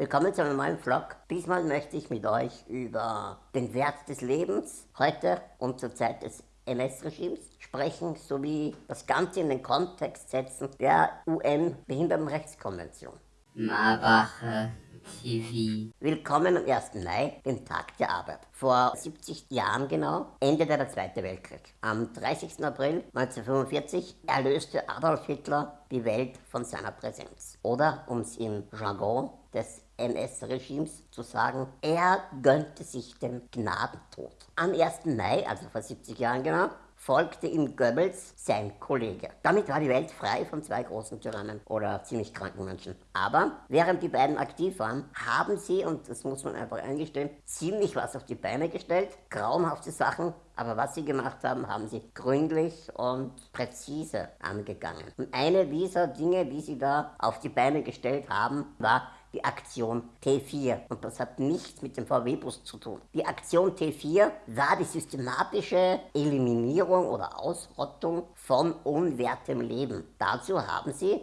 Willkommen zu einem neuen Vlog. Diesmal möchte ich mit euch über den Wert des Lebens heute und zur Zeit des NS-Regimes sprechen, sowie das Ganze in den Kontext setzen der UN-Behindertenrechtskonvention. Marbacher TV. Willkommen am 1. Mai, dem Tag der Arbeit. Vor 70 Jahren genau endete der Zweite Weltkrieg. Am 30. April 1945 erlöste Adolf Hitler die Welt von seiner Präsenz. Oder, um es im Jargon des NS-Regimes zu sagen, er gönnte sich den Gnadentod. Am 1. Mai, also vor 70 Jahren genau, folgte ihm Goebbels, sein Kollege. Damit war die Welt frei von zwei großen Tyrannen oder ziemlich kranken Menschen. Aber während die beiden aktiv waren, haben sie, und das muss man einfach eingestehen, ziemlich was auf die Beine gestellt, grauenhafte Sachen, aber was sie gemacht haben, haben sie gründlich und präzise angegangen. Und eine dieser Dinge, die sie da auf die Beine gestellt haben, war die Aktion T4. Und das hat nichts mit dem VW-Bus zu tun. Die Aktion T4 war die systematische Eliminierung oder Ausrottung von unwertem Leben. Dazu haben sie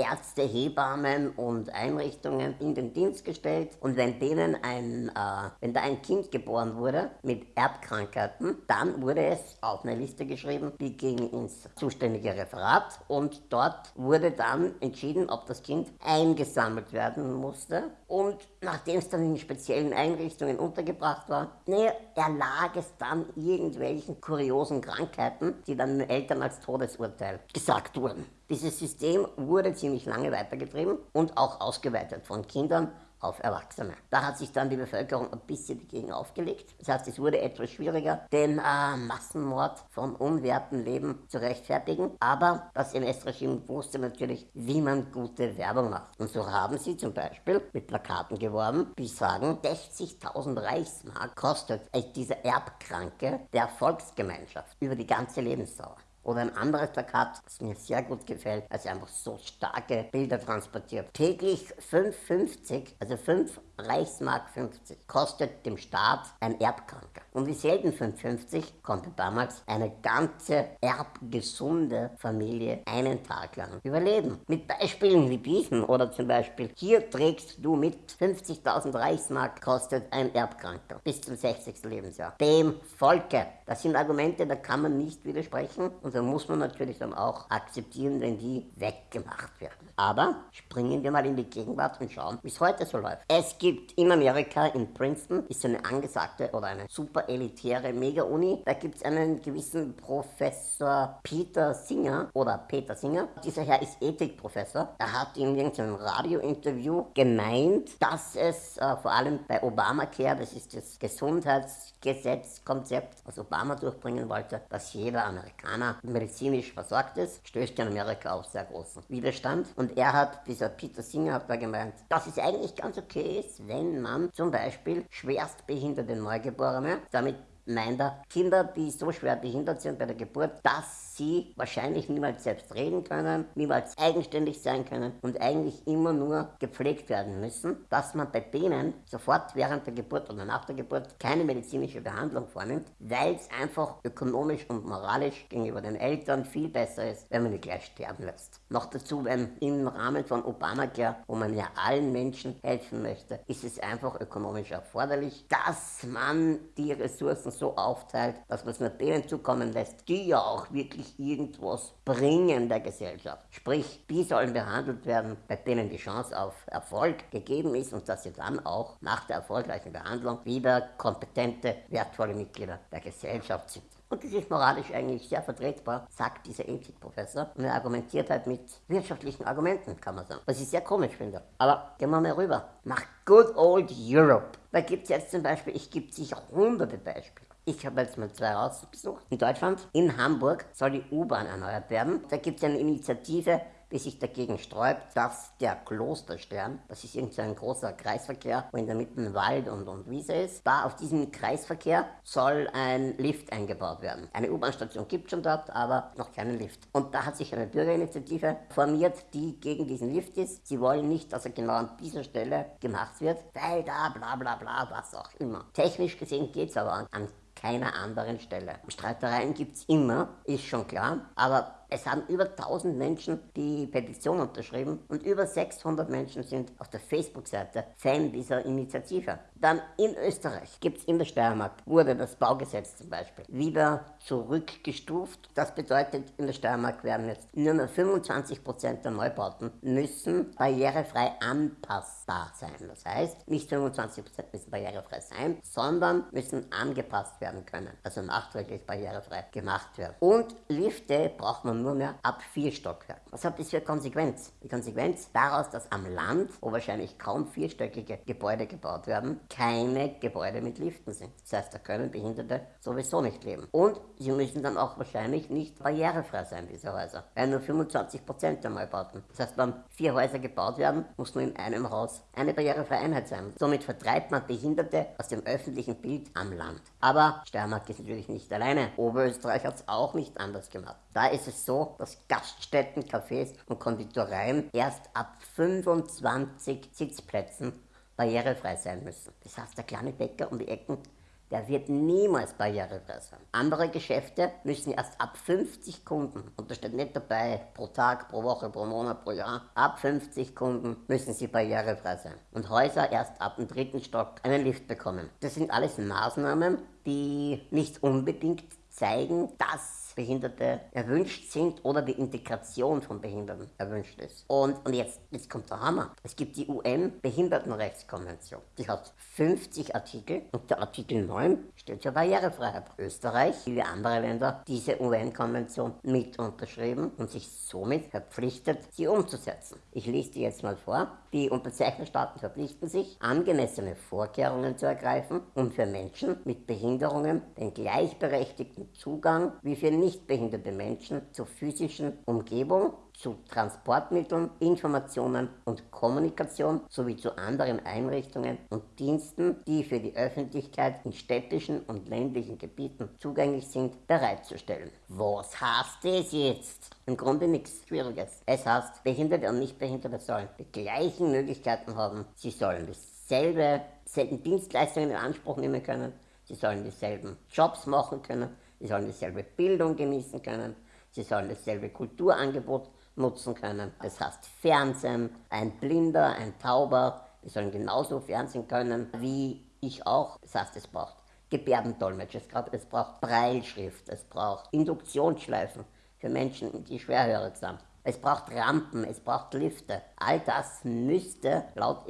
Ärzte, Hebammen und Einrichtungen in den Dienst gestellt. Und wenn denen ein, äh, wenn da ein Kind geboren wurde mit Erbkrankheiten, dann wurde es auf eine Liste geschrieben, die ging ins zuständige Referat. Und dort wurde dann entschieden, ob das Kind eingesammelt werden musste und nachdem es dann in speziellen Einrichtungen untergebracht war, ne, erlag es dann irgendwelchen kuriosen Krankheiten, die dann den Eltern als Todesurteil gesagt wurden. Dieses System wurde ziemlich lange weitergetrieben und auch ausgeweitet von Kindern auf Erwachsene. Da hat sich dann die Bevölkerung ein bisschen dagegen aufgelegt. Das heißt, es wurde etwas schwieriger, den äh, Massenmord von unwerten Leben zu rechtfertigen. Aber das NS-Regime wusste natürlich, wie man gute Werbung macht. Und so haben sie zum Beispiel mit Plakaten geworben, die sagen, 60.000 Reichsmark kostet dieser Erbkranke der Volksgemeinschaft über die ganze Lebensdauer. Oder ein anderes Plakat, das mir sehr gut gefällt, als einfach so starke Bilder transportiert. Täglich 5,50, also 5 Reichsmark 50, kostet dem Staat ein Erbkranker. Und wie selten 5,50 konnte damals eine ganze erbgesunde Familie einen Tag lang überleben. Mit Beispielen wie diesen oder zum Beispiel, hier trägst du mit 50.000 Reichsmark kostet ein Erbkranker bis zum 60. Lebensjahr. Dem Volke. Das sind Argumente, da kann man nicht widersprechen und da muss man natürlich dann auch akzeptieren, wenn die weggemacht werden. Aber springen wir mal in die Gegenwart und schauen, wie es heute so läuft. Es gibt in Amerika, in Princeton, ist eine angesagte oder eine super elitäre Mega-Uni. Da gibt es einen gewissen Professor Peter Singer oder Peter Singer. Dieser Herr ist Ethikprofessor. Er hat in irgendeinem Radiointerview gemeint, dass es äh, vor allem bei Obamacare, das ist das Gesundheitsgesetzkonzept, was Obama durchbringen wollte, dass jeder Amerikaner medizinisch versorgt ist, stößt in Amerika auf sehr großen Widerstand. Und er hat, dieser Peter Singer hat da gemeint, dass es eigentlich ganz okay ist, wenn man zum Beispiel schwerstbehinderte Neugeborene, damit meint er, Kinder, die so schwer behindert sind bei der Geburt, dass sie wahrscheinlich niemals selbst reden können, niemals eigenständig sein können und eigentlich immer nur gepflegt werden müssen, dass man bei denen sofort während der Geburt oder nach der Geburt keine medizinische Behandlung vornimmt, weil es einfach ökonomisch und moralisch gegenüber den Eltern viel besser ist, wenn man die gleich sterben lässt. Noch dazu, wenn im Rahmen von Obamacare, wo man ja allen Menschen helfen möchte, ist es einfach ökonomisch erforderlich, dass man die Ressourcen so aufteilt, dass man es nur denen zukommen lässt, die ja auch wirklich irgendwas bringen der Gesellschaft. Sprich, die sollen behandelt werden, bei denen die Chance auf Erfolg gegeben ist und dass sie dann auch nach der erfolgreichen Behandlung wieder kompetente, wertvolle Mitglieder der Gesellschaft sind. Und das ist moralisch eigentlich sehr vertretbar, sagt dieser Ethikprofessor. Und er argumentiert halt mit wirtschaftlichen Argumenten, kann man sagen. Was ich sehr komisch finde. Aber gehen wir mal rüber. Nach good old Europe. Da gibt es jetzt zum Beispiel, ich gebe sicher hunderte Beispiele. Ich habe jetzt mal zwei rausgesucht. In Deutschland, in Hamburg, soll die U-Bahn erneuert werden. Da gibt es eine Initiative, die sich dagegen sträubt, dass der Klosterstern, das ist irgendwie ein großer Kreisverkehr, wo in der Mitte Wald und, und Wiese ist, da auf diesem Kreisverkehr soll ein Lift eingebaut werden. Eine U-Bahn-Station gibt es schon dort, aber noch keinen Lift. Und da hat sich eine Bürgerinitiative formiert, die gegen diesen Lift ist. Sie wollen nicht, dass er genau an dieser Stelle gemacht wird, weil da bla bla bla, was auch immer. Technisch gesehen geht es aber an keiner anderen Stelle. Streitereien gibt es immer, ist schon klar, aber Es haben über 1000 Menschen die Petition unterschrieben und über 600 Menschen sind auf der Facebook-Seite Fan dieser Initiative. Dann in Österreich gibt es in der Steiermark, wurde das Baugesetz zum Beispiel wieder zurückgestuft. Das bedeutet, in der Steiermark werden jetzt nur mehr 25% der Neubauten müssen barrierefrei anpassbar sein. Das heißt, nicht 25% müssen barrierefrei sein, sondern müssen angepasst werden können, also nachträglich barrierefrei gemacht werden. Und Lifte braucht man nur mehr ab vier Stockwerken. Was hat das für Konsequenz? Die Konsequenz daraus, dass am Land, wo wahrscheinlich kaum vierstöckige Gebäude gebaut werden, keine Gebäude mit Liften sind. Das heißt, da können Behinderte sowieso nicht leben. Und sie müssen dann auch wahrscheinlich nicht barrierefrei sein, diese Häuser. Weil nur 25% der Neubauten. Das heißt, wenn vier Häuser gebaut werden, muss nur in einem Haus eine barrierefreie Einheit sein. Somit vertreibt man Behinderte aus dem öffentlichen Bild am Land. Aber Steiermark ist natürlich nicht alleine. Oberösterreich hat es auch nicht anders gemacht. Da ist es so, dass Gaststätten, Cafés und Konditoreien erst ab 25 Sitzplätzen barrierefrei sein müssen. Das heißt, der kleine Bäcker um die Ecken der wird niemals barrierefrei sein. Andere Geschäfte müssen erst ab 50 Kunden, und da steht nicht dabei pro Tag, pro Woche, pro Monat, pro Jahr, ab 50 Kunden müssen sie barrierefrei sein. Und Häuser erst ab dem dritten Stock einen Lift bekommen. Das sind alles Maßnahmen, die nicht unbedingt zeigen, dass Behinderte erwünscht sind oder die Integration von Behinderten erwünscht ist. Und, und jetzt, jetzt kommt der Hammer. Es gibt die UN-Behindertenrechtskonvention. Die hat 50 Artikel und der Artikel 9 steht für Barrierefreiheit. Österreich, wie andere Länder, diese UN-Konvention mit unterschrieben und sich somit verpflichtet, sie umzusetzen. Ich lese die jetzt mal vor. Die Unterzeichnerstaaten verpflichten sich, angemessene Vorkehrungen zu ergreifen, um für Menschen mit Behinderungen den gleichberechtigten Zugang wie für nichtbehinderte Menschen zur physischen Umgebung, zu Transportmitteln, Informationen und Kommunikation sowie zu anderen Einrichtungen und Diensten, die für die Öffentlichkeit in städtischen und ländlichen Gebieten zugänglich sind, bereitzustellen. Was heißt das jetzt? Im Grunde nichts Schwieriges. Es heißt, Behinderte und Nichtbehinderte sollen die gleichen Möglichkeiten haben. Sie sollen dasselbe, dieselben Dienstleistungen in Anspruch nehmen können. Sie sollen dieselben Jobs machen können Sie sollen dieselbe Bildung genießen können. Sie sollen dasselbe Kulturangebot nutzen können. Das heißt Fernsehen, ein Blinder, ein Tauber, die sollen genauso Fernsehen können wie ich auch. Das heißt, es braucht Gebärdendolmetsch, es braucht Breilschrift, es braucht Induktionsschleifen für Menschen, die schwerhörig sind. Es braucht Rampen, es braucht Lifte. All das müsste laut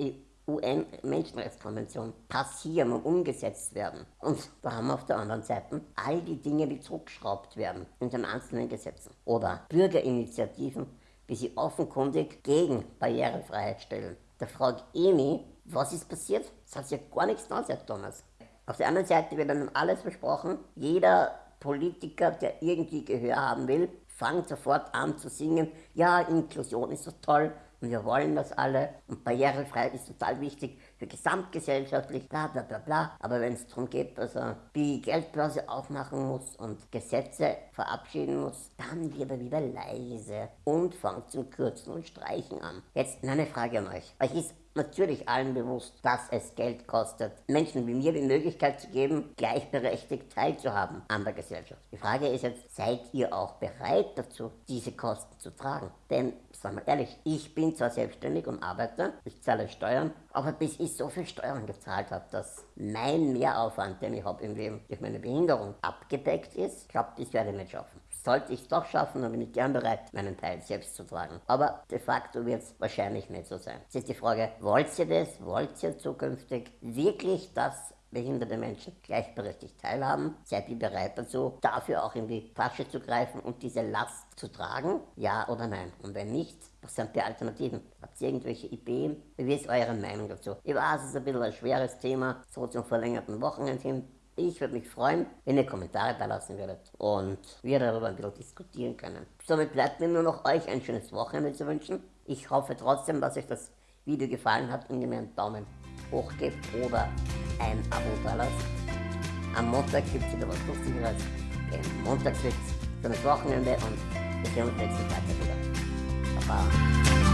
UN-Menschenrechtskonvention passieren und umgesetzt werden. Und wir auf der anderen Seite all die Dinge, die zurückgeschraubt werden in den einzelnen Gesetzen. Oder Bürgerinitiativen, wie sie offenkundig gegen Barrierefreiheit stellen. Da frage ich mich, was ist passiert? Das hat sich ja gar nichts getan seit Thomas. Auf der anderen Seite wird dann alles versprochen. Jeder Politiker, der irgendwie Gehör haben will, fängt sofort an zu singen, ja, Inklusion ist so toll, und wir wollen das alle und Barrierefreiheit ist total wichtig für gesamtgesellschaftlich, bla bla bla bla. Aber wenn es darum geht, dass er die Geldbörse aufmachen muss und Gesetze verabschieden muss, dann wird er wieder leise und fängt zum Kürzen und Streichen an. Jetzt eine Frage an euch. Euch ist natürlich allen bewusst, dass es Geld kostet, Menschen wie mir die Möglichkeit zu geben, gleichberechtigt teilzuhaben an der Gesellschaft. Die Frage ist jetzt, seid ihr auch bereit dazu, diese Kosten zu tragen? Denn, sagen wir ehrlich, ich bin zwar selbstständig und arbeite, ich zahle Steuern, aber bis ich so viel Steuern gezahlt habe, dass mein Mehraufwand, den ich habe im Leben durch meine Behinderung abgedeckt ist, glaubt, das werde ich nicht schaffen. Sollte ich es doch schaffen, dann bin ich gern bereit, meinen Teil selbst zu tragen. Aber de facto wird es wahrscheinlich nicht so sein. Jetzt ist die Frage, wollt ihr das? Wollt ihr zukünftig wirklich das behinderte Menschen gleichberechtigt teilhaben? Seid ihr bereit dazu, dafür auch in die Tasche zu greifen und diese Last zu tragen? Ja oder nein? Und wenn nicht, was sind die Alternativen? Habt ihr irgendwelche Ideen? Wie ist eure Meinung dazu? Ich weiß, es ist ein bisschen ein schweres Thema, so zum verlängerten Wochenende hin. Ich würde mich freuen, wenn ihr Kommentare da lassen würdet und wir darüber ein bisschen diskutieren können. Somit bleibt mir nur noch euch ein schönes Wochenende zu wünschen. Ich hoffe trotzdem, dass euch das Video gefallen hat und ihr mir einen Daumen hoch gebt oder ein Abo da lasst. Am Montag gibt es wieder was Lustigeres. Den Montagswitz, schönes Wochenende und wir sehen uns nächsten Freitag wieder. Baba.